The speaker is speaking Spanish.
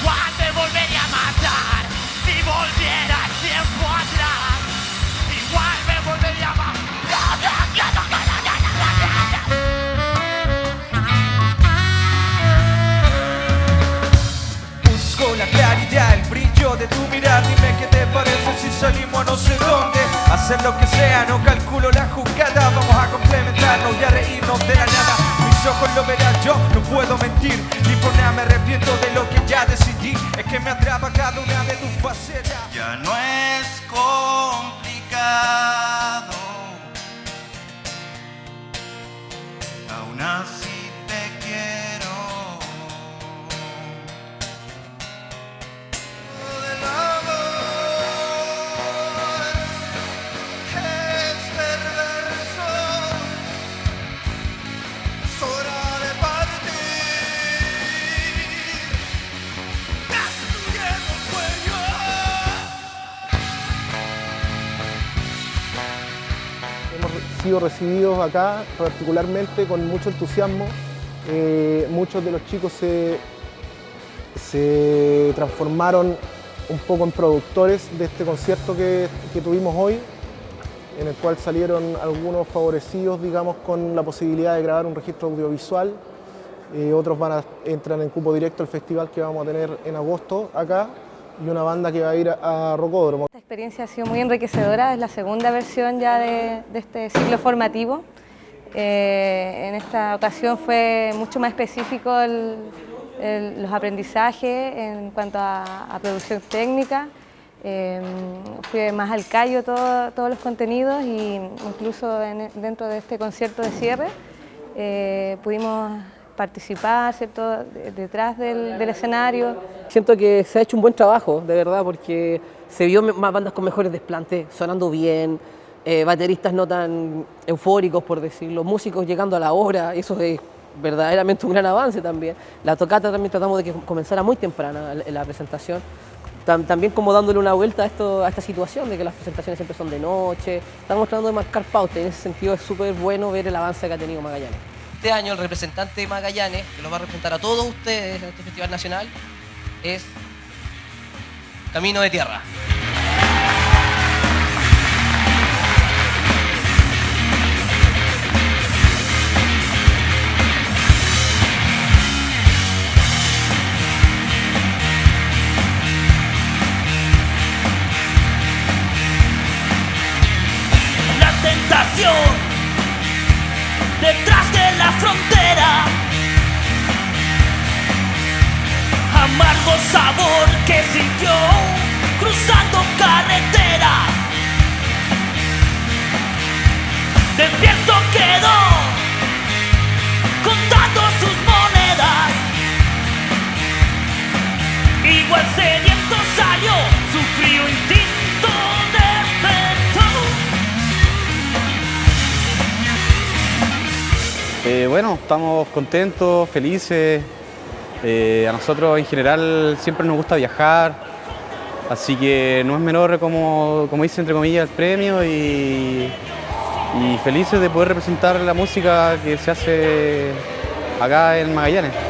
igual me volvería a matar. Si volviera el tiempo atrás, igual me volvería a matar. La claridad, el brillo de tu mirar Dime qué te parece si salimos no sé dónde Hacer lo que sea, no calculo la jugada Vamos a complementarnos y a reírnos de la nada Mis ojos lo verán yo, no puedo mentir Ni por nada me arrepiento de lo que ya decidí Es que me atrapa cada una de tus facetas Ya no es complicado. Sido recibidos acá particularmente con mucho entusiasmo. Eh, muchos de los chicos se, se transformaron un poco en productores de este concierto que, que tuvimos hoy, en el cual salieron algunos favorecidos, digamos, con la posibilidad de grabar un registro audiovisual. Eh, otros van a, entran en cupo directo al festival que vamos a tener en agosto acá y una banda que va a ir a, a Rocódromo. Esta experiencia ha sido muy enriquecedora, es la segunda versión ya de, este ciclo formativo. Eh, en esta ocasión fue mucho más específico los aprendizajes en cuanto a, producción técnica. Eh, fue más al callo todo- todos los contenidos y incluso en- dentro de este concierto de cierre eh, pudimos participar ¿cierto? de- detrás del- del escenario. Siento que se ha hecho un buen trabajo, de verdad, porque se vio más bandas con mejores desplantes, sonando bien, eh, bateristas no tan eufóricos, por decirlo, músicos llegando a la hora, eso es verdaderamente un gran avance también. La tocata también tratamos de que comenzara muy temprana la, presentación, Tam- también como dándole una vuelta a, esto, a esta situación de que las presentaciones siempre son de noche, estamos tratando de marcar pauta y en ese sentido es súper bueno ver el avance que ha tenido Magallanes. Este año el representante de Magallanes, que los va a representar a todos ustedes en este Festival Nacional, es Camino de Tierra. Eh, bueno, estamos contentos, felices. Eh, a nosotros en general siempre nos gusta viajar, así que no es menor como, como dice entre comillas el premio y, y felices de poder representar la música que se hace acá en Magallanes.